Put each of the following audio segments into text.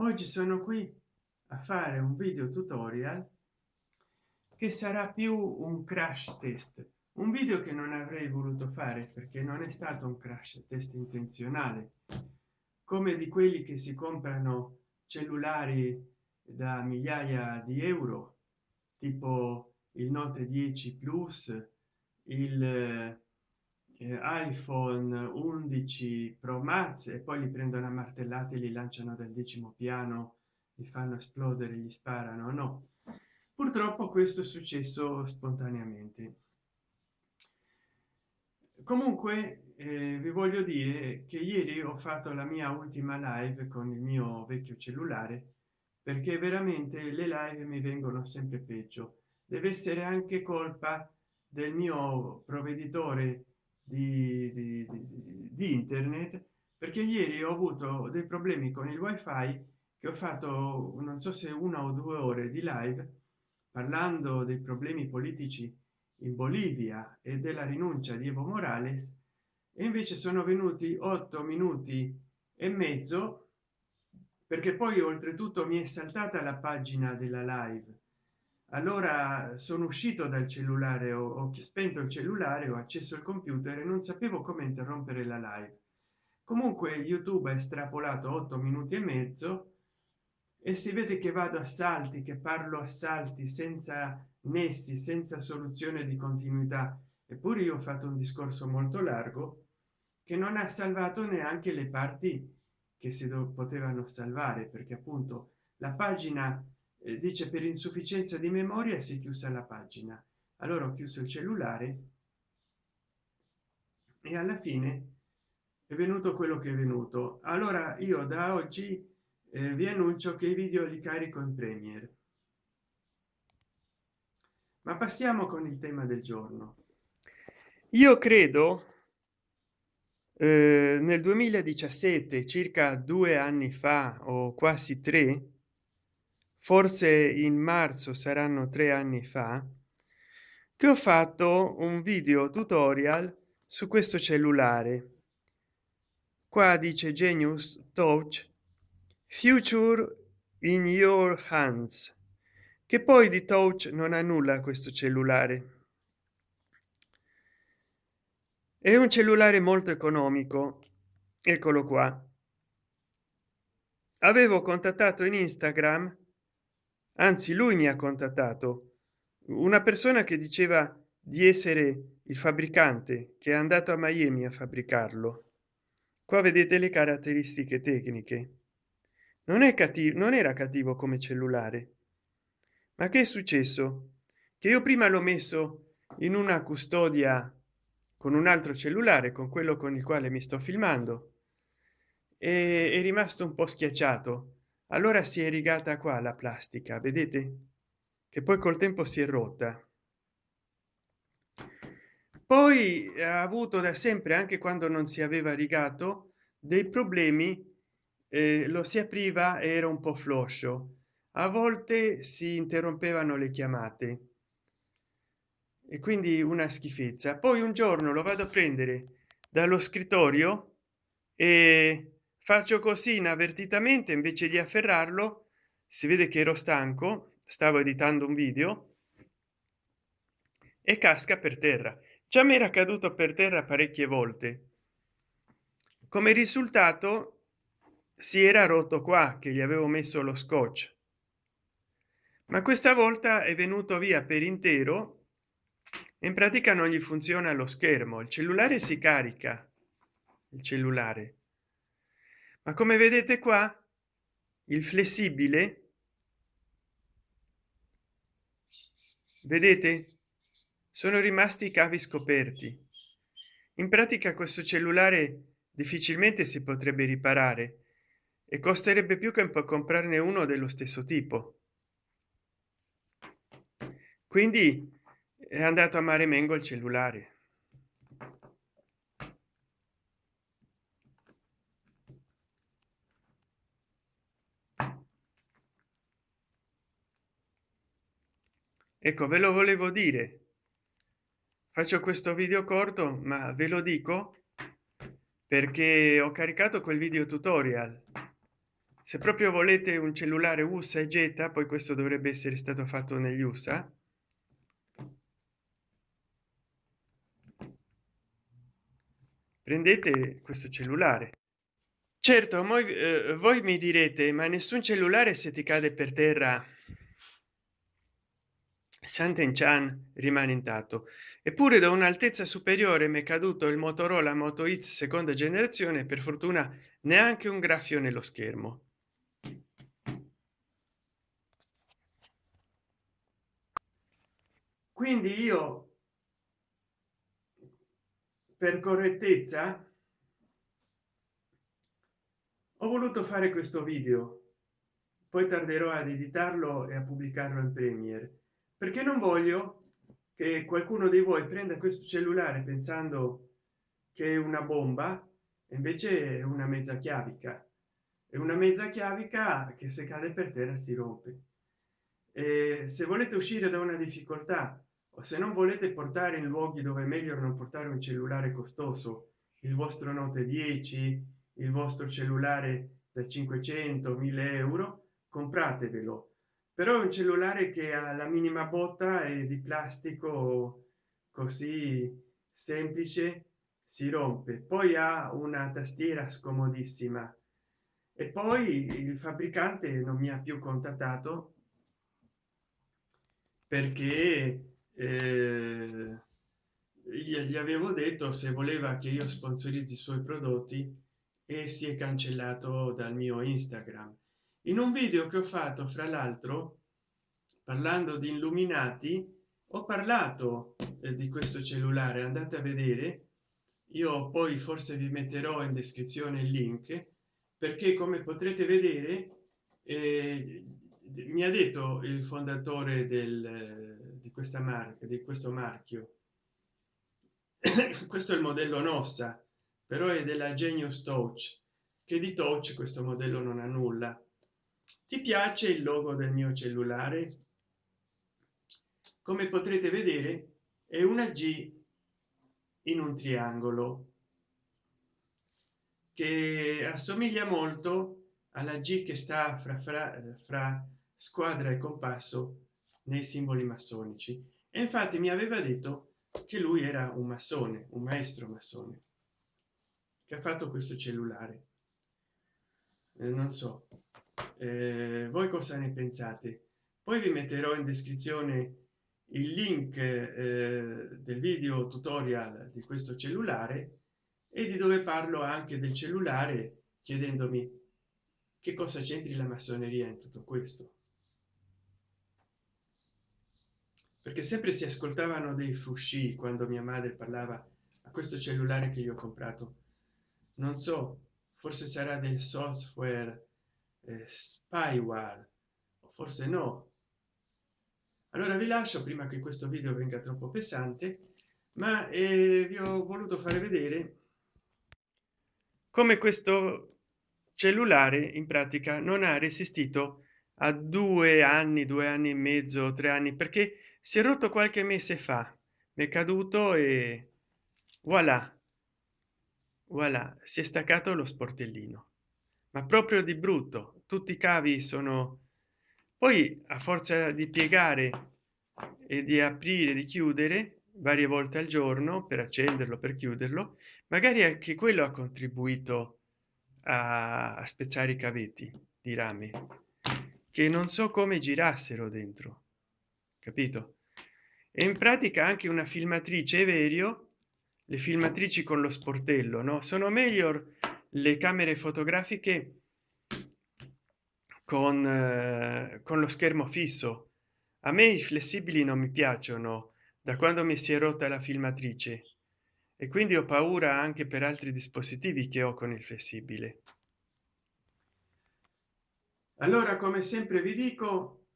oggi sono qui a fare un video tutorial che sarà più un crash test. Un video che non avrei voluto fare perché non è stato un crash test intenzionale come di quelli che si comprano cellulari da migliaia di euro tipo il note 10 plus il iphone 11 pro max e poi li prendono a martellate li lanciano dal decimo piano li fanno esplodere gli sparano no? Purtroppo questo è successo spontaneamente. Comunque eh, vi voglio dire che ieri ho fatto la mia ultima live con il mio vecchio cellulare perché veramente le live mi vengono sempre peggio. Deve essere anche colpa del mio provveditore di, di, di, di internet perché ieri ho avuto dei problemi con il wifi che ho fatto non so se una o due ore di live parlando dei problemi politici in bolivia e della rinuncia di evo morales e invece sono venuti otto minuti e mezzo perché poi oltretutto mi è saltata la pagina della live allora sono uscito dal cellulare ho, ho spento il cellulare ho acceso il computer e non sapevo come interrompere la live. Comunque youtube ha estrapolato otto minuti e mezzo e si vede che vado a salti che parlo a salti senza nessi senza soluzione di continuità. Eppure io ho fatto un discorso molto largo che non ha salvato neanche le parti che si potevano salvare perché appunto la pagina dice per insufficienza di memoria si è chiusa la pagina. Allora ho chiuso il cellulare e alla fine è venuto quello che è venuto. Allora io da oggi eh, vi annuncio che i video li carico in premiere. Ma passiamo con il tema del giorno. Io credo eh, nel 2017 circa due anni fa o quasi tre forse in marzo saranno tre anni fa che ho fatto un video tutorial su questo cellulare. Qua dice genius touch future in your hands che poi di touch non ha nulla questo cellulare. È un cellulare molto economico eccolo qua. Avevo contattato in instagram anzi lui mi ha contattato. Una persona che diceva di essere il fabbricante che è andato a miami a fabbricarlo. Qua vedete le caratteristiche tecniche. Non è cattivo non era cattivo come cellulare. Ma che è successo? Che io prima l'ho messo in una custodia con un altro cellulare con quello con il quale mi sto filmando e è rimasto un po schiacciato allora si è rigata qua la plastica vedete? Che poi col tempo si è rotta. Poi ha avuto da sempre anche quando non si aveva rigato dei problemi eh, lo si apriva era un po floscio. A volte si interrompevano le chiamate. E quindi una schifezza. Poi un giorno lo vado a prendere dallo scrittorio e faccio così inavvertitamente invece di afferrarlo si vede che ero stanco stavo editando un video e casca per terra. Già mi era caduto per terra parecchie volte. Come risultato si era rotto qua che gli avevo messo lo scotch. Ma questa volta è venuto via per intero in pratica non gli funziona lo schermo il cellulare si carica il cellulare ma come vedete qua il flessibile vedete? Sono rimasti i cavi scoperti. In pratica questo cellulare difficilmente si potrebbe riparare e costerebbe più che comprarne uno dello stesso tipo. Quindi è andato a mare mengo il cellulare ecco ve lo volevo dire. Faccio questo video corto ma ve lo dico perché ho caricato quel video tutorial. Se proprio volete un cellulare usa e getta poi questo dovrebbe essere stato fatto negli usa prendete questo cellulare. Certo voi, eh, voi mi direte ma nessun cellulare se ti cade per terra Santen Chan rimane intatto. Eppure da un'altezza superiore mi è caduto il motorola moto x seconda generazione per fortuna neanche un graffio nello schermo. Quindi io per correttezza ho voluto fare questo video. Poi tarderò ad editarlo e a pubblicarlo in premiere perché non voglio che qualcuno di voi prenda questo cellulare pensando che è una bomba invece è una mezza chiavica. È una mezza chiavica che se cade per terra si rompe. E se volete uscire da una difficoltà o se non volete portare in luoghi dove è meglio non portare un cellulare costoso il vostro note 10 il vostro cellulare da 500 1000 euro compratevelo però è un cellulare che ha la minima botta e di plastico così semplice si rompe. Poi ha una tastiera scomodissima. E poi il fabbricante non mi ha più contattato perché eh, gli avevo detto se voleva che io sponsorizzi i suoi prodotti e si è cancellato dal mio instagram in un video che ho fatto fra l'altro parlando di illuminati ho parlato eh, di questo cellulare andate a vedere. Io poi forse vi metterò in descrizione il link perché come potrete vedere eh, mi ha detto il fondatore del, di questa marca di questo marchio. Questo è il modello nossa però è della genius touch che di touch questo modello non ha nulla ti piace il logo del mio cellulare? Come potrete vedere è una g in un triangolo che assomiglia molto alla g che sta fra, fra, fra squadra e compasso nei simboli massonici. E infatti mi aveva detto che lui era un massone un maestro massone che ha fatto questo cellulare. Eh, non so eh, voi cosa ne pensate? Poi vi metterò in descrizione il link eh, del video tutorial di questo cellulare e di dove parlo anche del cellulare chiedendomi che cosa c'entri la massoneria in tutto questo. Perché sempre si ascoltavano dei frusci quando mia madre parlava a questo cellulare che io ho comprato. Non so forse sarà del software eh, spyware forse no. Allora vi lascio prima che questo video venga troppo pesante ma eh, vi ho voluto fare vedere come questo cellulare in pratica non ha resistito a due anni due anni e mezzo tre anni perché si è rotto qualche mese fa. Mi è caduto e voilà. Voilà si è staccato lo sportellino ma proprio di brutto. Tutti i cavi sono poi a forza di piegare e di aprire di chiudere varie volte al giorno per accenderlo per chiuderlo magari anche quello ha contribuito a, spezzare i cavetti di rame che non so come girassero dentro capito? E in pratica anche una filmatrice Everio le filmatrici con lo sportello no? Sono meglio le camere fotografiche con, eh, con lo schermo fisso. A me i flessibili non mi piacciono da quando mi si è rotta la filmatrice. E quindi ho paura anche per altri dispositivi che ho con il flessibile. Allora come sempre vi dico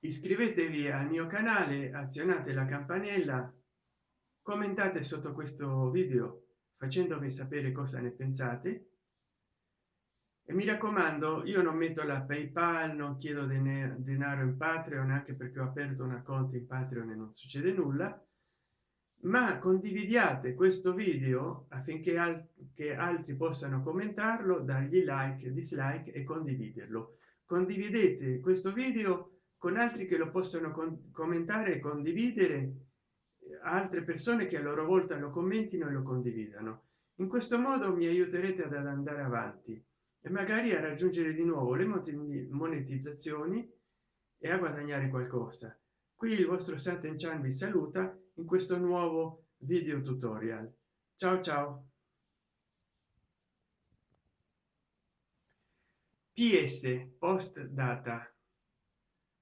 iscrivetevi al mio canale azionate la campanella commentate sotto questo video facendomi sapere cosa ne pensate. E mi raccomando io non metto la paypal non chiedo denaro in patreon anche perché ho aperto una conto in patreon e non succede nulla. Ma condividiate questo video affinché al altri possano commentarlo dargli like dislike e condividerlo. Condividete questo video con altri che lo possano commentare e condividere altre persone che a loro volta lo commentino e lo condividano. In questo modo mi aiuterete ad andare avanti e magari a raggiungere di nuovo le monetizzazioni e a guadagnare qualcosa. Qui il vostro Santen Chan vi saluta in questo nuovo video tutorial. Ciao ciao! Ps post data.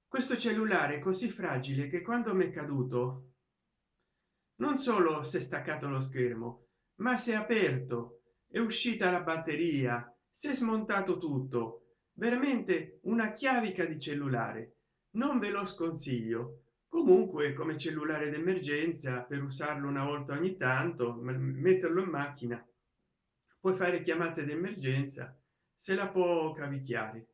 Questo cellulare è così fragile che quando mi è caduto non solo si è staccato lo schermo ma si è aperto è uscita la batteria si è smontato tutto. Veramente una chiavica di cellulare. Non ve lo sconsiglio. Comunque come cellulare d'emergenza per usarlo una volta ogni tanto metterlo in macchina puoi fare chiamate d'emergenza se la può cavicchiare